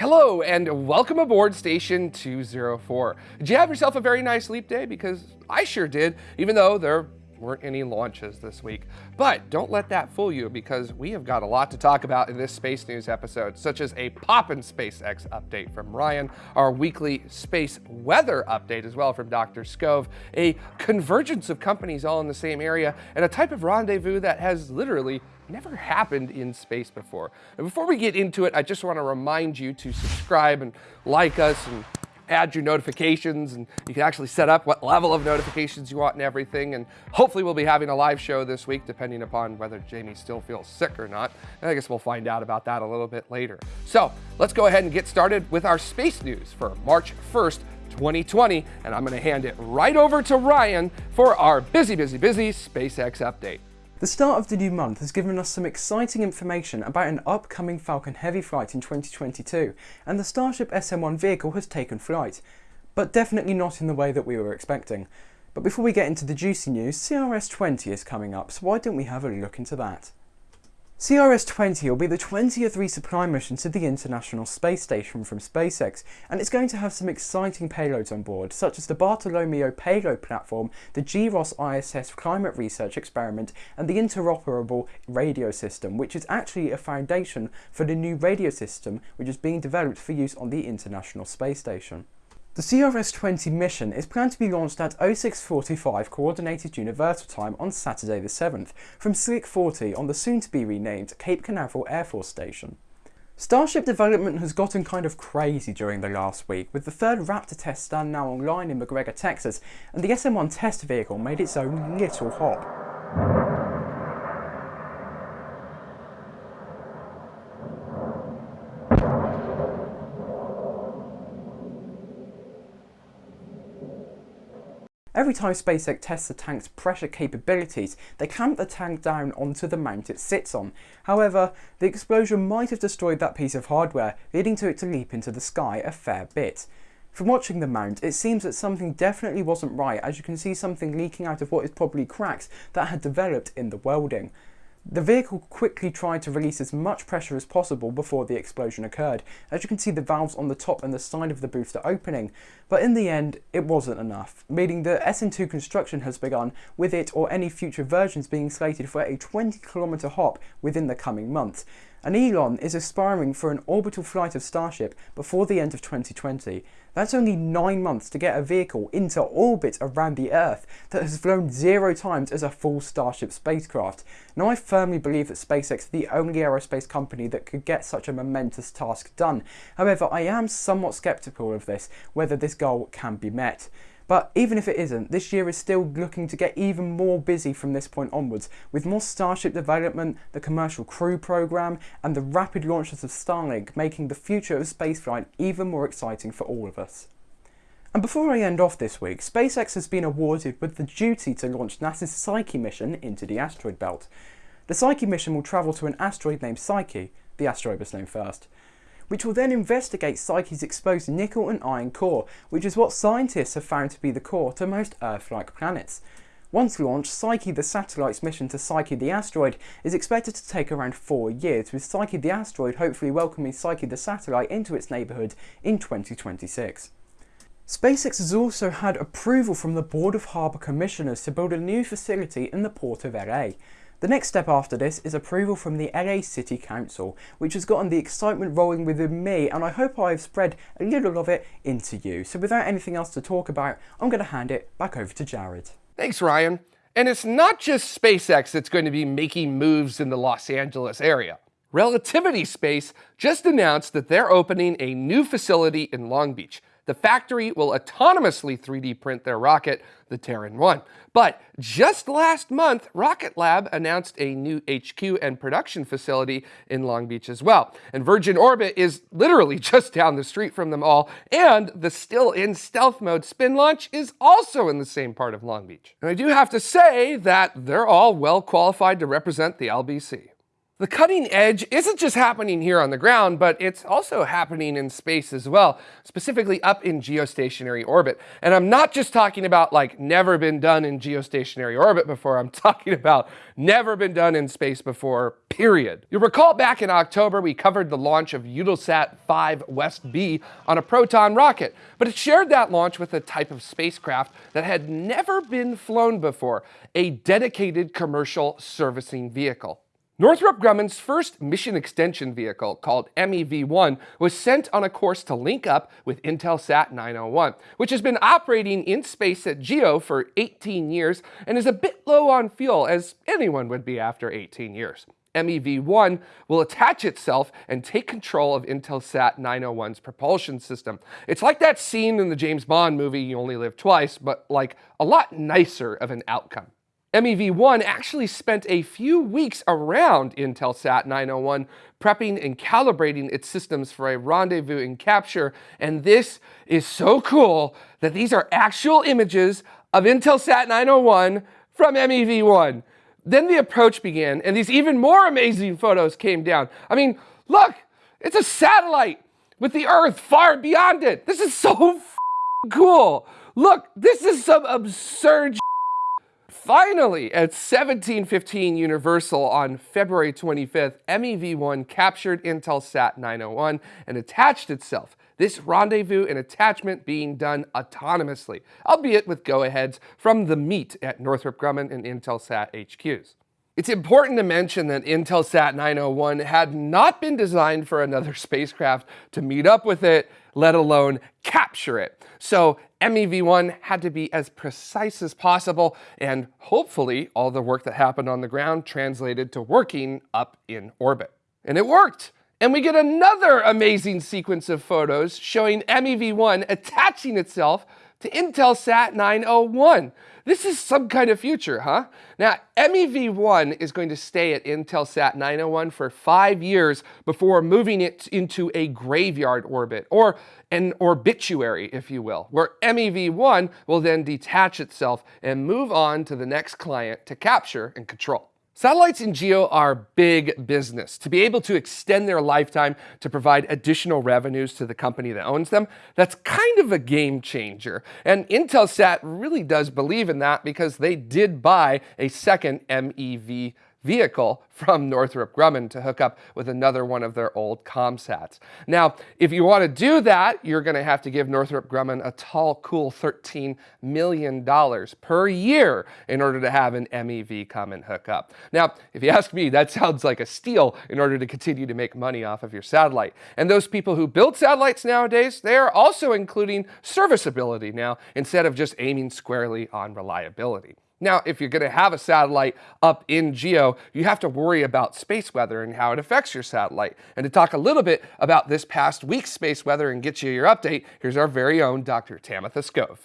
Hello and welcome aboard Station 204. Did you have yourself a very nice leap day? Because I sure did, even though there weren't any launches this week. But don't let that fool you because we have got a lot to talk about in this space news episode, such as a poppin' SpaceX update from Ryan, our weekly space weather update as well from Dr. Skov, a convergence of companies all in the same area, and a type of rendezvous that has literally never happened in space before. And before we get into it, I just want to remind you to subscribe and like us and add your notifications and you can actually set up what level of notifications you want and everything. And hopefully we'll be having a live show this week, depending upon whether Jamie still feels sick or not. And I guess we'll find out about that a little bit later. So let's go ahead and get started with our space news for March 1st, 2020. And I'm gonna hand it right over to Ryan for our busy, busy, busy SpaceX update. The start of the new month has given us some exciting information about an upcoming Falcon Heavy flight in 2022, and the Starship SN-1 vehicle has taken flight, but definitely not in the way that we were expecting. But before we get into the juicy news, CRS-20 is coming up, so why don't we have a look into that? CRS-20 will be the 20th resupply mission to the International Space Station from SpaceX, and it's going to have some exciting payloads on board, such as the Bartolomeo payload platform, the GROS ISS climate research experiment, and the interoperable radio system, which is actually a foundation for the new radio system which is being developed for use on the International Space Station. The CRS-20 mission is planned to be launched at 0645 Coordinated Universal Time on Saturday the 7th from Slick 40 on the soon-to-be renamed Cape Canaveral Air Force Station. Starship development has gotten kind of crazy during the last week, with the third Raptor test stand now online in McGregor, Texas, and the SN-1 test vehicle made its own little hop. Every time SpaceX tests the tank's pressure capabilities, they clamp the tank down onto the mount it sits on. However, the explosion might have destroyed that piece of hardware, leading to it to leap into the sky a fair bit. From watching the mount, it seems that something definitely wasn't right as you can see something leaking out of what is probably cracks that had developed in the welding. The vehicle quickly tried to release as much pressure as possible before the explosion occurred, as you can see the valves on the top and the side of the booster opening, but in the end it wasn't enough, meaning the SN2 construction has begun, with it or any future versions being slated for a 20 kilometre hop within the coming months, and Elon is aspiring for an orbital flight of Starship before the end of 2020. That's only 9 months to get a vehicle into orbit around the Earth that has flown zero times as a full Starship spacecraft. Now I firmly believe that SpaceX is the only aerospace company that could get such a momentous task done. However, I am somewhat skeptical of this, whether this goal can be met. But even if it isn't, this year is still looking to get even more busy from this point onwards, with more Starship development, the Commercial Crew program, and the rapid launches of Starlink making the future of spaceflight even more exciting for all of us. And before I end off this week, SpaceX has been awarded with the duty to launch NASA's Psyche mission into the asteroid belt. The Psyche mission will travel to an asteroid named Psyche, the asteroid was named first, which will then investigate Psyche's exposed nickel and iron core, which is what scientists have found to be the core to most Earth-like planets. Once launched, Psyche the satellite's mission to Psyche the asteroid is expected to take around four years, with Psyche the asteroid hopefully welcoming Psyche the satellite into its neighbourhood in 2026. SpaceX has also had approval from the Board of Harbour Commissioners to build a new facility in the port of LA. The next step after this is approval from the LA City Council, which has gotten the excitement rolling within me and I hope I've spread a little of it into you. So without anything else to talk about, I'm going to hand it back over to Jared. Thanks, Ryan. And it's not just SpaceX that's going to be making moves in the Los Angeles area. Relativity Space just announced that they're opening a new facility in Long Beach, the factory will autonomously 3D print their rocket, the Terran 1. But just last month, Rocket Lab announced a new HQ and production facility in Long Beach as well. And Virgin Orbit is literally just down the street from them all, and the still in stealth mode SpinLaunch is also in the same part of Long Beach. And I do have to say that they're all well qualified to represent the LBC. The cutting edge isn't just happening here on the ground, but it's also happening in space as well, specifically up in geostationary orbit. And I'm not just talking about like never been done in geostationary orbit before, I'm talking about never been done in space before, period. You'll recall back in October, we covered the launch of Eutelsat 5 West B on a Proton rocket, but it shared that launch with a type of spacecraft that had never been flown before, a dedicated commercial servicing vehicle. Northrop Grumman's first mission extension vehicle, called MEV-1, was sent on a course to link up with Intelsat 901, which has been operating in space at GEO for 18 years and is a bit low on fuel, as anyone would be after 18 years. MEV-1 will attach itself and take control of Intelsat 901's propulsion system. It's like that scene in the James Bond movie You Only Live Twice, but like a lot nicer of an outcome. MEV-1 actually spent a few weeks around Intelsat 901 prepping and calibrating its systems for a rendezvous and capture, and this is so cool that these are actual images of Intelsat 901 from MEV-1. Then the approach began, and these even more amazing photos came down. I mean, look, it's a satellite with the Earth far beyond it. This is so cool. Look, this is some absurd Finally, at 1715 Universal on February 25th, MEV-1 captured Intelsat 901 and attached itself. This rendezvous and attachment being done autonomously, albeit with go-aheads from the meet at Northrop Grumman and Intelsat HQs. It's important to mention that Intelsat 901 had not been designed for another spacecraft to meet up with it, let alone capture it. So MEV-1 had to be as precise as possible, and hopefully all the work that happened on the ground translated to working up in orbit. And it worked! And we get another amazing sequence of photos showing MEV-1 attaching itself to Intelsat 901. This is some kind of future, huh? Now, MEV-1 is going to stay at Intelsat 901 for five years before moving it into a graveyard orbit, or an orbituary, if you will, where MEV-1 will then detach itself and move on to the next client to capture and control. Satellites in GEO are big business. To be able to extend their lifetime to provide additional revenues to the company that owns them, that's kind of a game changer. And Intelsat really does believe in that because they did buy a second MEV vehicle from Northrop Grumman to hook up with another one of their old ComSats. Now, if you want to do that, you're going to have to give Northrop Grumman a tall, cool $13 million per year in order to have an MEV come and hook up. Now, if you ask me, that sounds like a steal in order to continue to make money off of your satellite. And those people who build satellites nowadays, they are also including serviceability now instead of just aiming squarely on reliability. Now, if you're going to have a satellite up in GEO, you have to worry about space weather and how it affects your satellite. And to talk a little bit about this past week's space weather and get you your update, here's our very own Dr. Tamitha Skov.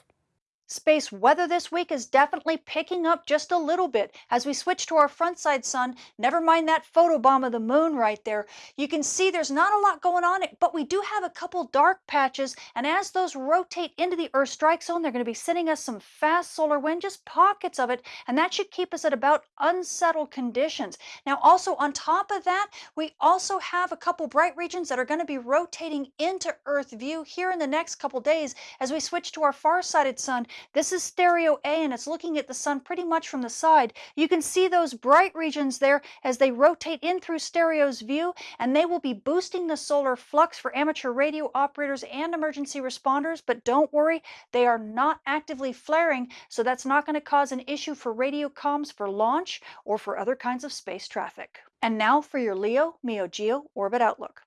Space weather this week is definitely picking up just a little bit. As we switch to our front side sun, never mind that photobomb of the moon right there, you can see there's not a lot going on, it, but we do have a couple dark patches, and as those rotate into the Earth strike zone, they're going to be sending us some fast solar wind, just pockets of it, and that should keep us at about unsettled conditions. Now also on top of that, we also have a couple bright regions that are going to be rotating into Earth view here in the next couple days as we switch to our far-sighted sun this is STEREO A and it's looking at the sun pretty much from the side. You can see those bright regions there as they rotate in through STEREO's view and they will be boosting the solar flux for amateur radio operators and emergency responders. But don't worry, they are not actively flaring, so that's not going to cause an issue for radio comms for launch or for other kinds of space traffic. And now for your LEO MEO GEO orbit outlook.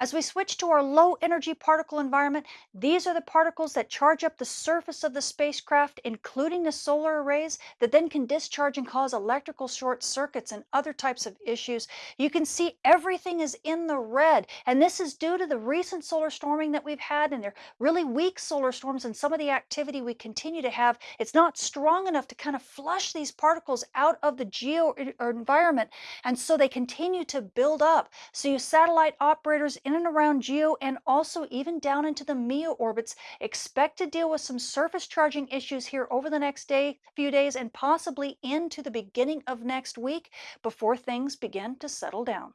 As we switch to our low energy particle environment, these are the particles that charge up the surface of the spacecraft, including the solar arrays, that then can discharge and cause electrical short circuits and other types of issues. You can see everything is in the red, and this is due to the recent solar storming that we've had, and they're really weak solar storms, and some of the activity we continue to have, it's not strong enough to kind of flush these particles out of the geo er, environment, and so they continue to build up. So you satellite operators craters in and around Geo and also even down into the MEO orbits. Expect to deal with some surface charging issues here over the next day, few days, and possibly into the beginning of next week before things begin to settle down.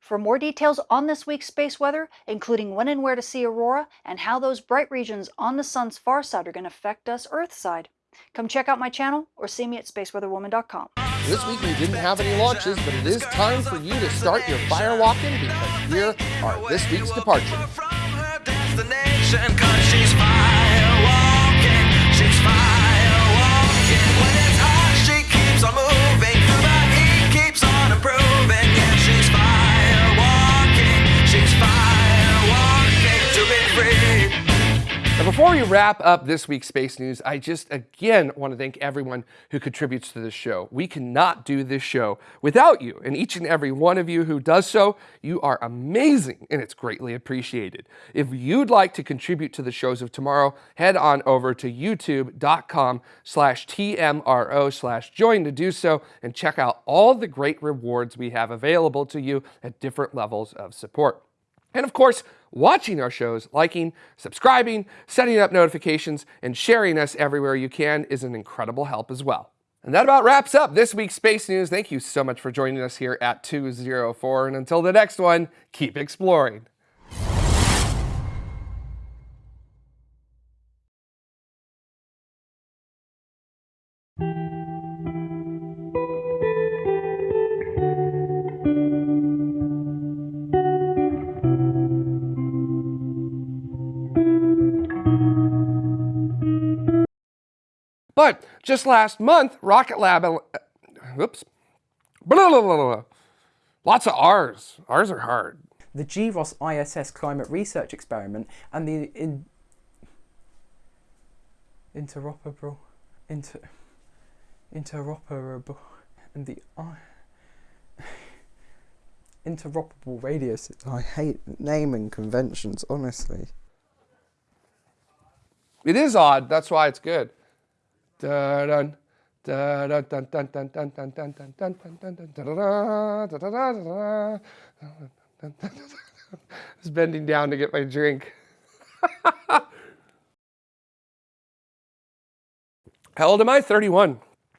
For more details on this week's space weather, including when and where to see aurora and how those bright regions on the sun's far side are going to affect us Earth side, come check out my channel or see me at spaceweatherwoman.com. This week we didn't have any launches, but it is time for you to start your fire walking because here are this week's departures. Before we wrap up this week's space news, I just again want to thank everyone who contributes to this show. We cannot do this show without you, and each and every one of you who does so, you are amazing, and it's greatly appreciated. If you'd like to contribute to the shows of tomorrow, head on over to youtube.com slash TMRO slash join to do so, and check out all the great rewards we have available to you at different levels of support. And of course, watching our shows, liking, subscribing, setting up notifications, and sharing us everywhere you can is an incredible help as well. And that about wraps up this week's Space News. Thank you so much for joining us here at 204. And until the next one, keep exploring. But just last month, Rocket Lab, uh, whoops, blah, blah, blah, blah. lots of R's. R's are hard. The GROS ISS Climate Research Experiment and the in, interoperable, inter, interoperable, and the uh, interoperable radius. I hate naming conventions, honestly. It is odd. That's why it's good. I was bending down to get my drink. How old am I? 31.